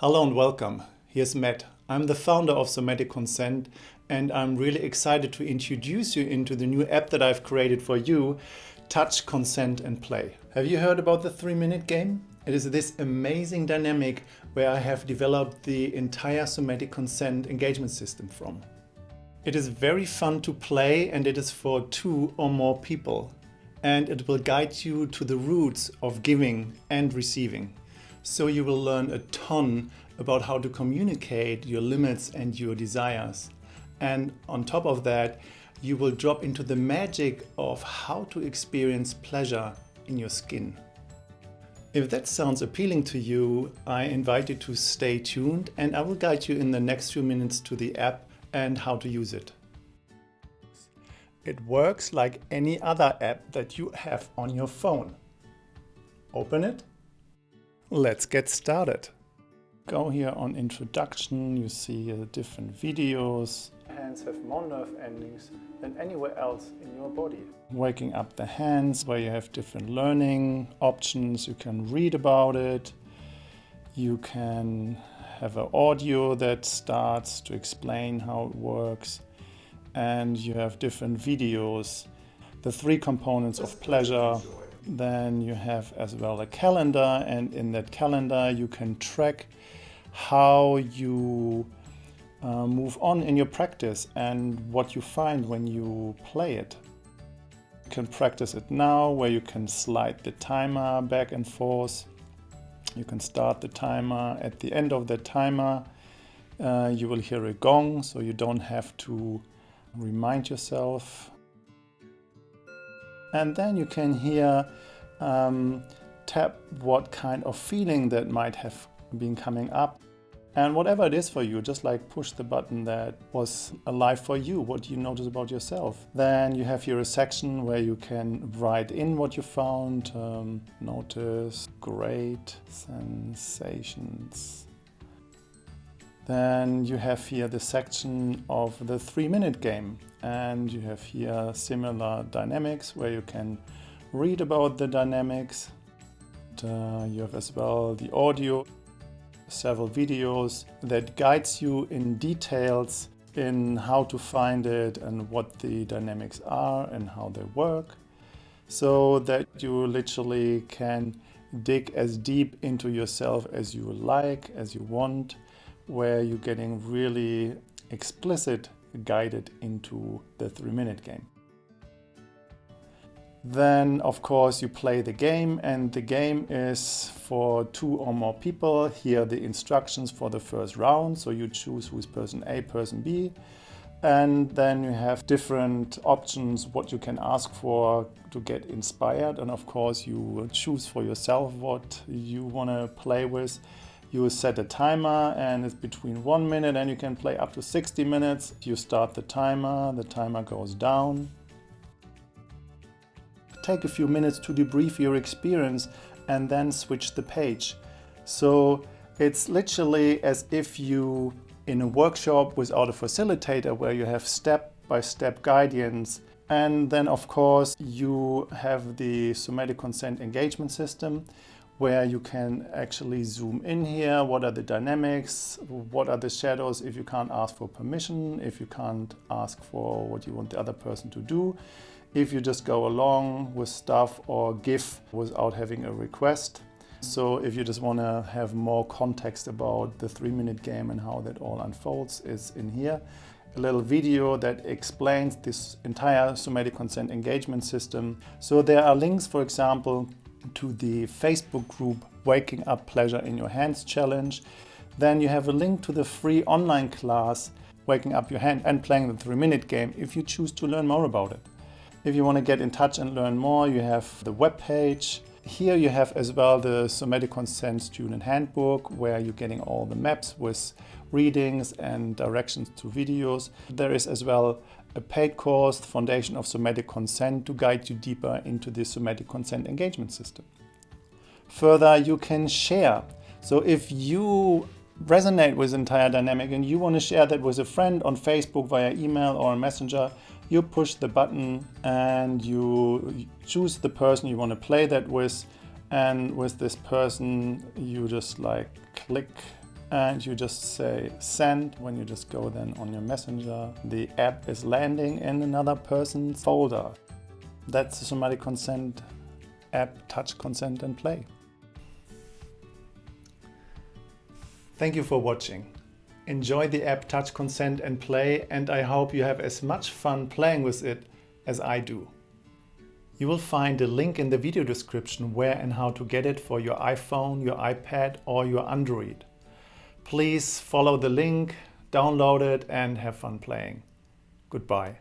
Hello and welcome. Here's Matt. I'm the founder of Somatic Consent and I'm really excited to introduce you into the new app that I've created for you, Touch, Consent and Play. Have you heard about the three minute game? It is this amazing dynamic where I have developed the entire somatic consent engagement system from. It is very fun to play and it is for two or more people. And it will guide you to the roots of giving and receiving. So you will learn a ton about how to communicate your limits and your desires. And on top of that, you will drop into the magic of how to experience pleasure in your skin. If that sounds appealing to you, I invite you to stay tuned and I will guide you in the next few minutes to the app and how to use it. It works like any other app that you have on your phone. Open it Let's get started. Go here on introduction, you see uh, different videos. Hands have more nerve endings than anywhere else in your body. Waking up the hands where you have different learning options, you can read about it. You can have an audio that starts to explain how it works. And you have different videos. The three components of pleasure, then you have as well a calendar and in that calendar you can track how you uh, move on in your practice and what you find when you play it. You can practice it now where you can slide the timer back and forth. You can start the timer at the end of the timer. Uh, you will hear a gong so you don't have to remind yourself and then you can here um, tap what kind of feeling that might have been coming up. And whatever it is for you, just like push the button that was alive for you, what you notice about yourself. Then you have here a section where you can write in what you found, um, notice great sensations. Then you have here the section of the three minute game. And you have here similar dynamics where you can read about the dynamics. Uh, you have as well the audio, several videos that guides you in details in how to find it and what the dynamics are and how they work. So that you literally can dig as deep into yourself as you like, as you want, where you're getting really explicit guided into the three minute game. Then of course you play the game and the game is for two or more people. Here the instructions for the first round. So you choose who's person A, person B. And then you have different options what you can ask for to get inspired. And of course you choose for yourself what you want to play with. You set a timer and it's between one minute and you can play up to 60 minutes. You start the timer, the timer goes down. Take a few minutes to debrief your experience and then switch the page. So it's literally as if you in a workshop without a facilitator where you have step-by-step -step guidance and then of course you have the somatic consent engagement system where you can actually zoom in here. What are the dynamics? What are the shadows if you can't ask for permission, if you can't ask for what you want the other person to do, if you just go along with stuff or give without having a request. So if you just want to have more context about the three minute game and how that all unfolds is in here. A little video that explains this entire somatic consent engagement system. So there are links, for example, to the Facebook group Waking Up Pleasure in Your Hands challenge. Then you have a link to the free online class Waking Up Your Hand and Playing the 3 Minute Game if you choose to learn more about it. If you want to get in touch and learn more, you have the web page. Here you have as well the Somatic Consent Student Handbook where you're getting all the maps with readings and directions to videos. There is as well a paid course, Foundation of Somatic Consent, to guide you deeper into the somatic consent engagement system. Further, you can share. So if you resonate with entire dynamic and you want to share that with a friend on Facebook via email or Messenger, you push the button and you choose the person you want to play that with. And with this person, you just like click and you just say send. When you just go then on your messenger, the app is landing in another person's folder. That's the somatic consent app, touch, consent and play. Thank you for watching. Enjoy the app Touch Consent and Play and I hope you have as much fun playing with it as I do. You will find a link in the video description where and how to get it for your iPhone, your iPad or your Android. Please follow the link, download it and have fun playing. Goodbye.